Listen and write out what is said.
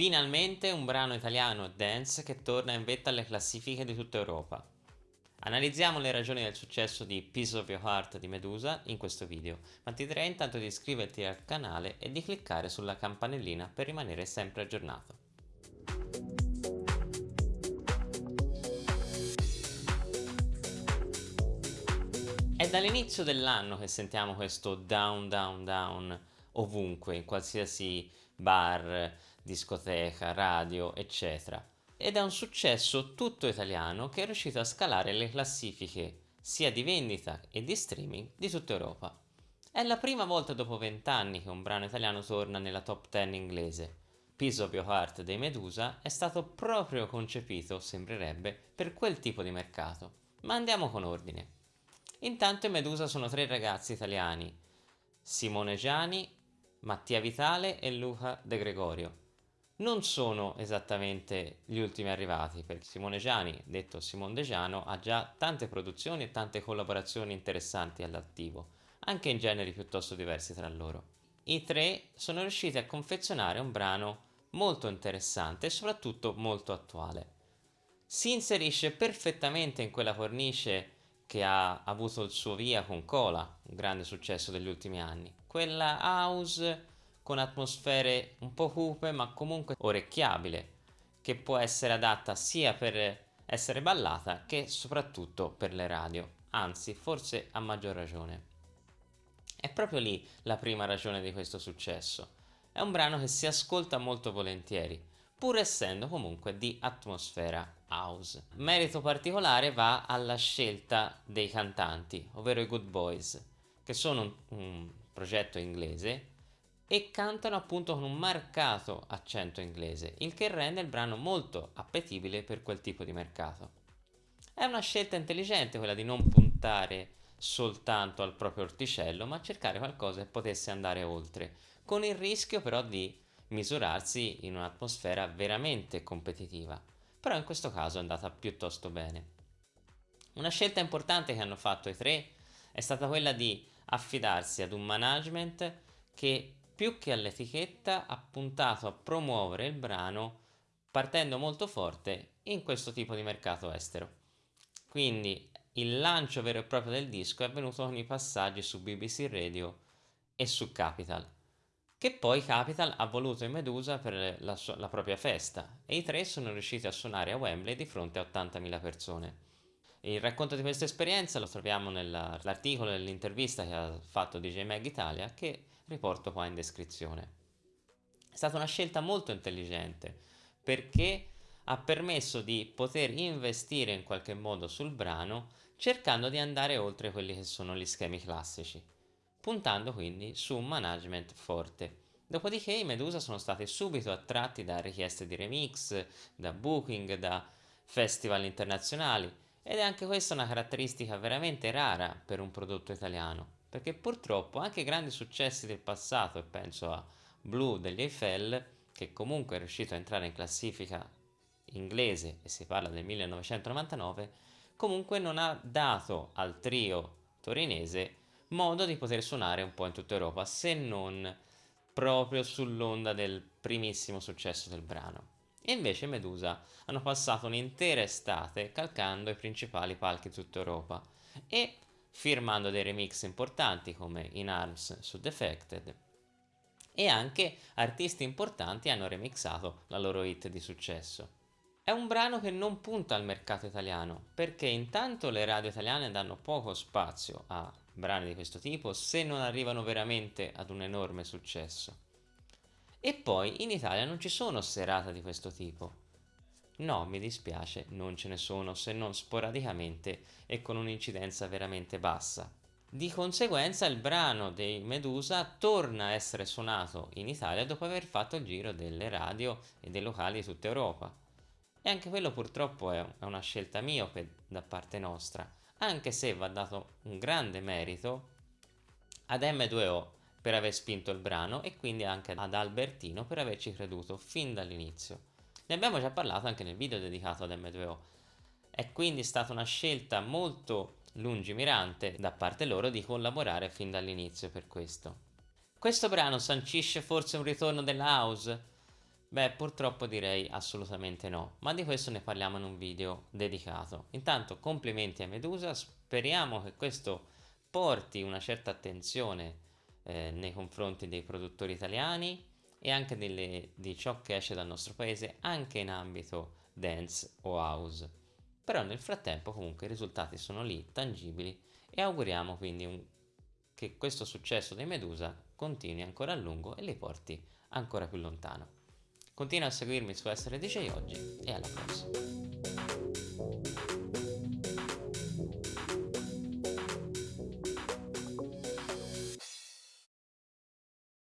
Finalmente un brano italiano dance che torna in vetta alle classifiche di tutta Europa. Analizziamo le ragioni del successo di Piece of Your Heart di Medusa in questo video, ma ti direi intanto di iscriverti al canale e di cliccare sulla campanellina per rimanere sempre aggiornato. È dall'inizio dell'anno che sentiamo questo down down down ovunque, in qualsiasi bar, discoteca, radio, eccetera. Ed è un successo tutto italiano che è riuscito a scalare le classifiche sia di vendita e di streaming di tutta Europa. È la prima volta dopo vent'anni che un brano italiano torna nella top 10 inglese. Piece of Your Heart dei Medusa è stato proprio concepito, sembrerebbe, per quel tipo di mercato. Ma andiamo con ordine. Intanto i Medusa sono tre ragazzi italiani, Simone Giani, Mattia Vitale e Luca De Gregorio. Non sono esattamente gli ultimi arrivati, perché Simone Giani, detto Simone De Giano, ha già tante produzioni e tante collaborazioni interessanti all'attivo, anche in generi piuttosto diversi tra loro. I tre sono riusciti a confezionare un brano molto interessante e soprattutto molto attuale. Si inserisce perfettamente in quella cornice che ha avuto il suo via con Cola, un grande successo degli ultimi anni. Quella house con atmosfere un po' cupe ma comunque orecchiabile, che può essere adatta sia per essere ballata che soprattutto per le radio, anzi forse a maggior ragione. È proprio lì la prima ragione di questo successo. È un brano che si ascolta molto volentieri, pur essendo comunque di atmosfera house. Merito particolare va alla scelta dei cantanti, ovvero i Good Boys, che sono un, un progetto inglese e cantano appunto con un marcato accento inglese, il che rende il brano molto appetibile per quel tipo di mercato. È una scelta intelligente quella di non puntare soltanto al proprio orticello, ma cercare qualcosa che potesse andare oltre, con il rischio però di misurarsi in un'atmosfera veramente competitiva, però in questo caso è andata piuttosto bene. Una scelta importante che hanno fatto i tre è stata quella di affidarsi ad un management che più che all'etichetta ha puntato a promuovere il brano partendo molto forte in questo tipo di mercato estero. Quindi il lancio vero e proprio del disco è avvenuto con i passaggi su BBC Radio e su Capital che poi Capital ha voluto in Medusa per la, la propria festa e i tre sono riusciti a suonare a Wembley di fronte a 80.000 persone. Il racconto di questa esperienza lo troviamo nell'articolo e nell'intervista che ha fatto DJ Mag Italia che riporto qua in descrizione. È stata una scelta molto intelligente perché ha permesso di poter investire in qualche modo sul brano cercando di andare oltre quelli che sono gli schemi classici puntando quindi su un management forte. Dopodiché i Medusa sono stati subito attratti da richieste di remix, da booking, da festival internazionali ed è anche questa una caratteristica veramente rara per un prodotto italiano, perché purtroppo anche grandi successi del passato, e penso a Blue degli Eiffel, che comunque è riuscito a entrare in classifica inglese e si parla del 1999, comunque non ha dato al trio torinese modo di poter suonare un po' in tutta Europa, se non proprio sull'onda del primissimo successo del brano. E invece Medusa hanno passato un'intera estate calcando i principali palchi di tutta Europa e firmando dei remix importanti come In Arms su Defected e anche artisti importanti hanno remixato la loro hit di successo. È un brano che non punta al mercato italiano perché intanto le radio italiane danno poco spazio a brani di questo tipo se non arrivano veramente ad un enorme successo. E poi in Italia non ci sono serate di questo tipo. No, mi dispiace, non ce ne sono se non sporadicamente e con un'incidenza veramente bassa. Di conseguenza il brano dei Medusa torna a essere suonato in Italia dopo aver fatto il giro delle radio e dei locali di tutta Europa. E anche quello purtroppo è una scelta miope da parte nostra, anche se va dato un grande merito ad M2O per aver spinto il brano e quindi anche ad Albertino per averci creduto fin dall'inizio. Ne abbiamo già parlato anche nel video dedicato ad M2O. È quindi stata una scelta molto lungimirante da parte loro di collaborare fin dall'inizio per questo. Questo brano sancisce forse un ritorno della house? Beh, purtroppo direi assolutamente no, ma di questo ne parliamo in un video dedicato. Intanto complimenti a Medusa, speriamo che questo porti una certa attenzione eh, nei confronti dei produttori italiani e anche delle, di ciò che esce dal nostro paese anche in ambito dance o house. Però nel frattempo comunque i risultati sono lì, tangibili e auguriamo quindi un, che questo successo dei Medusa continui ancora a lungo e li porti ancora più lontano. Continua a seguirmi su Essere DJ oggi e alla prossima.